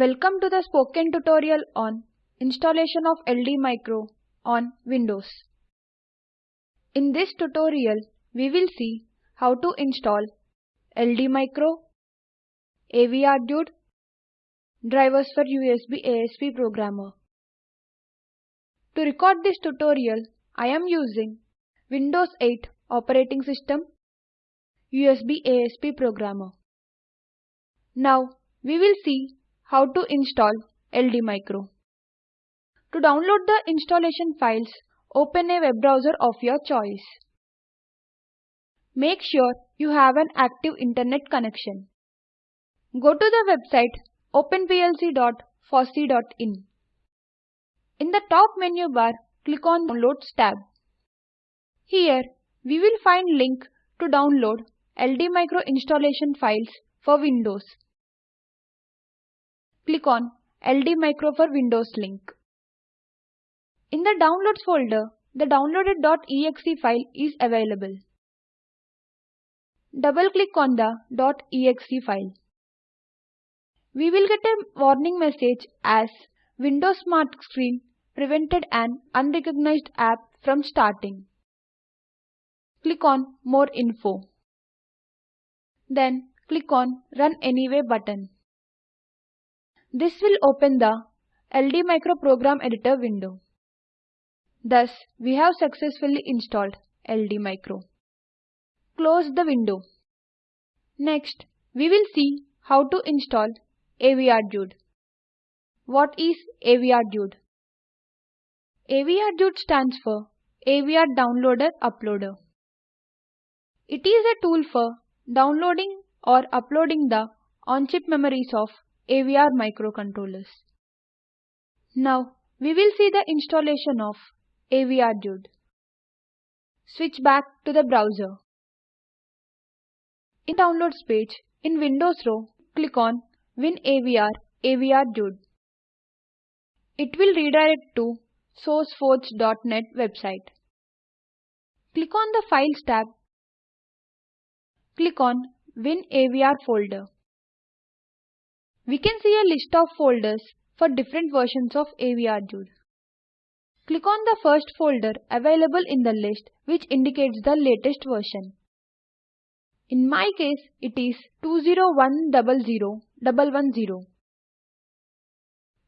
Welcome to the spoken tutorial on installation of LD Micro on Windows. In this tutorial, we will see how to install LD Micro, AVRDUDE, drivers for USB ASP programmer. To record this tutorial, I am using Windows 8 operating system, USB ASP programmer. Now we will see how to install LD Micro. To download the installation files, open a web browser of your choice. Make sure you have an active internet connection. Go to the website openplc.fossee.in. In the top menu bar, click on Downloads tab. Here, we will find link to download LD Micro installation files for Windows. Click on LD Micro for Windows link. In the Downloads folder, the downloaded.exe file is available. Double-click on the .exe file. We will get a warning message as Windows Smart Screen prevented an unrecognized app from starting. Click on More info. Then click on Run Anyway button. This will open the LD Micro Program Editor window. Thus, we have successfully installed LD Micro. Close the window. Next, we will see how to install AVRDUDE. What is AVRDUDE? AVRDUDE stands for AVR Downloader Uploader. It is a tool for downloading or uploading the on-chip memories of AVR microcontrollers. Now, we will see the installation of AVRDUDE. Switch back to the browser. In Downloads page, in Windows row, click on WinAVR AVRDUDE. It will redirect to sourceforge.net website. Click on the Files tab. Click on WinAVR folder. We can see a list of folders for different versions of AVRDUDE. Click on the first folder available in the list which indicates the latest version. In my case, it is 20100110.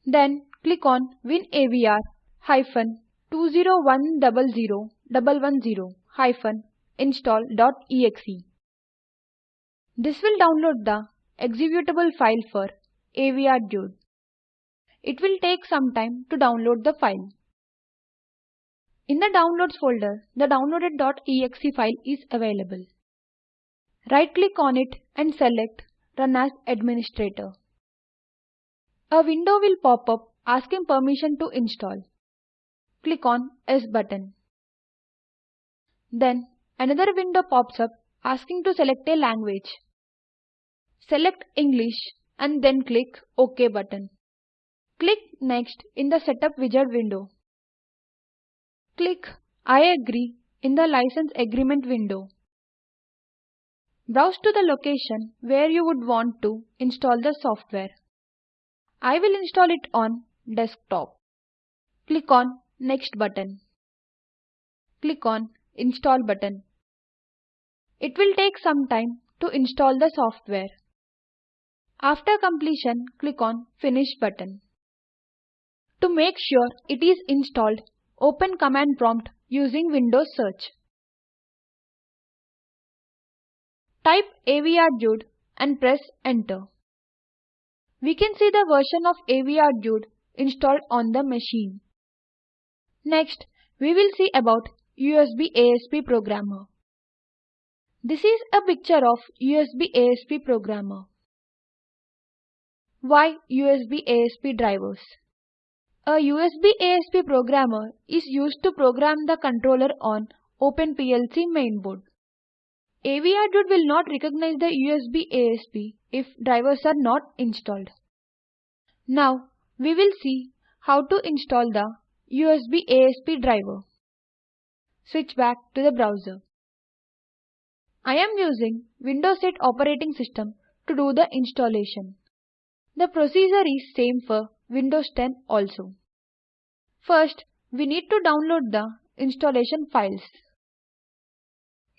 Then click on WinAVR hyphen 20100110 hyphen install.exe. This will download the executable file for AVRDUDE. It will take some time to download the file. In the Downloads folder, the downloaded.exe file is available. Right-click on it and select Run as Administrator. A window will pop up asking permission to install. Click on Yes button. Then another window pops up asking to select a language. Select English and then click OK button. Click Next in the Setup wizard window. Click I agree in the License Agreement window. Browse to the location where you would want to install the software. I will install it on desktop. Click on Next button. Click on Install button. It will take some time to install the software. After completion, click on Finish button. To make sure it is installed, open Command Prompt using Windows Search. Type AVRDUDE and press Enter. We can see the version of AVRDUDE installed on the machine. Next, we will see about USB ASP Programmer. This is a picture of USB ASP Programmer. Why USB ASP drivers? A USB ASP programmer is used to program the controller on OpenPLC mainboard. AVRDUDE will not recognize the USB ASP if drivers are not installed. Now we will see how to install the USB ASP driver. Switch back to the browser. I am using Windows 8 operating system to do the installation. The procedure is same for Windows 10 also. First, we need to download the installation files.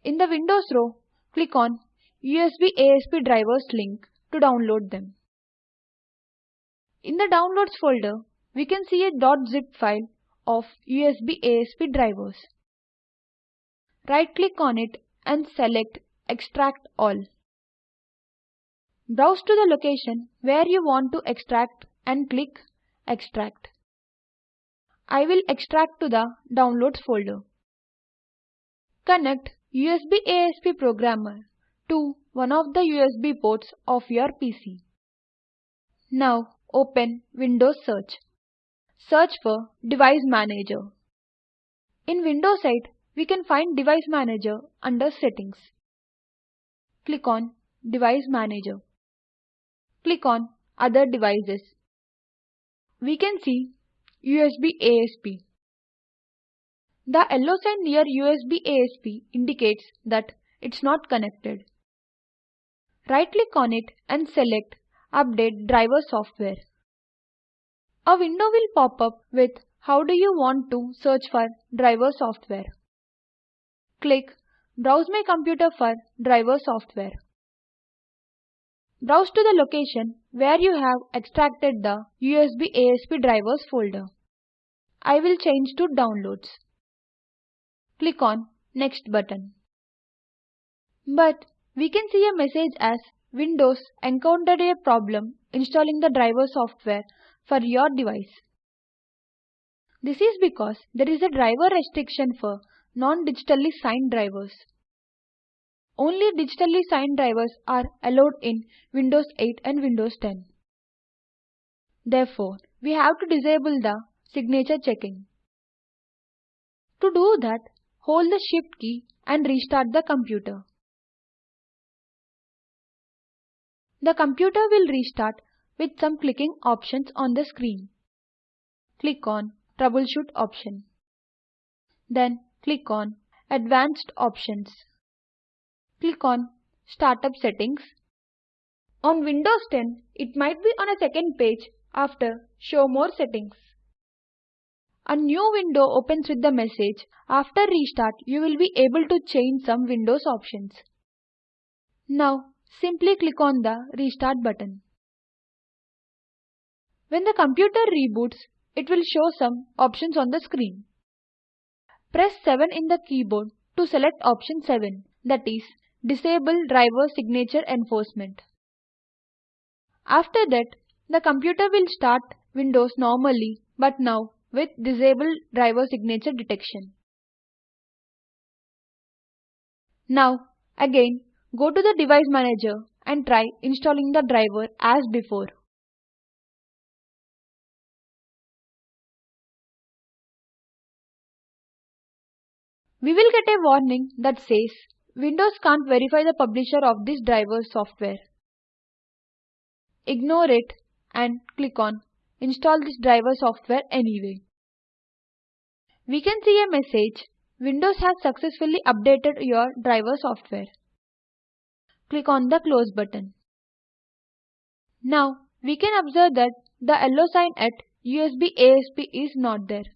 In the Windows row, click on USB ASP drivers link to download them. In the Downloads folder, we can see a .zip file of USB ASP drivers. Right click on it and select Extract All. Browse to the location where you want to extract and click Extract. I will extract to the Downloads folder. Connect USB ASP programmer to one of the USB ports of your PC. Now open Windows Search. Search for Device Manager. In Windows 8, we can find Device Manager under Settings. Click on Device Manager. Click on Other Devices. We can see USB ASP. The yellow sign near USB ASP indicates that it's not connected. Right click on it and select Update driver software. A window will pop up with How do you want to search for driver software? Click Browse my computer for driver software. Browse to the location where you have extracted the USB ASP drivers folder. I will change to Downloads. Click on Next button. But we can see a message as Windows encountered a problem installing the driver software for your device. This is because there is a driver restriction for non-digitally signed drivers. Only digitally signed drivers are allowed in Windows 8 and Windows 10. Therefore, we have to disable the signature checking. To do that, hold the Shift key and restart the computer. The computer will restart with some clicking options on the screen. Click on Troubleshoot option. Then click on Advanced options. Click on Startup settings. On Windows 10, it might be on a second page after Show More settings. A new window opens with the message, after restart you will be able to change some Windows options. Now Simply click on the Restart button. When the computer reboots, it will show some options on the screen. Press 7 in the keyboard to select option 7 that is Disable Driver Signature Enforcement. After that, the computer will start Windows normally but now with Disable Driver Signature Detection. Now, again Go to the device manager and try installing the driver as before. We will get a warning that says Windows can't verify the publisher of this driver software. Ignore it and click on Install this driver software anyway. We can see a message Windows has successfully updated your driver software click on the Close button. Now we can observe that the yellow sign at USB ASP is not there.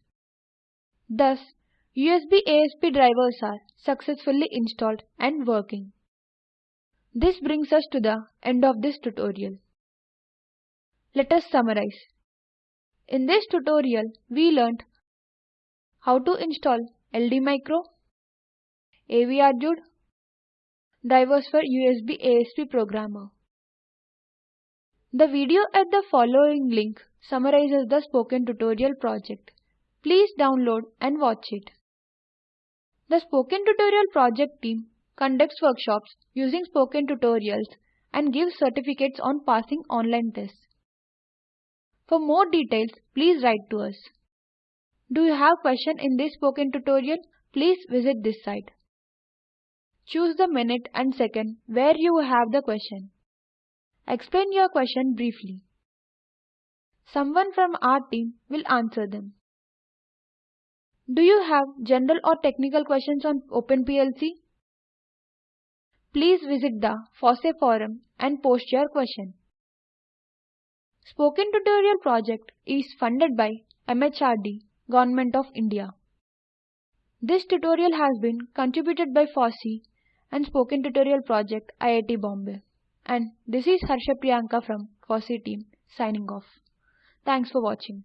Thus, USB ASP drivers are successfully installed and working. This brings us to the end of this tutorial. Let us summarize. In this tutorial, we learned how to install LD Micro, AVRDUDE, Drivers for USB ASP Programmer. The video at the following link summarizes the spoken tutorial project. Please download and watch it. The Spoken Tutorial project team conducts workshops using spoken tutorials and gives certificates on passing online tests. For more details, please write to us. Do you have question in this spoken tutorial? Please visit this site. Choose the minute and second where you have the question. Explain your question briefly. Someone from our team will answer them. Do you have general or technical questions on OpenPLC? Please visit the FOSSEE forum and post your question. Spoken Tutorial project is funded by MHRD, Government of India. This tutorial has been contributed by FOSSEE and Spoken Tutorial project IIT Bombay. And this is Harsha Priyanka from FOSSEE team signing off. Thanks for watching.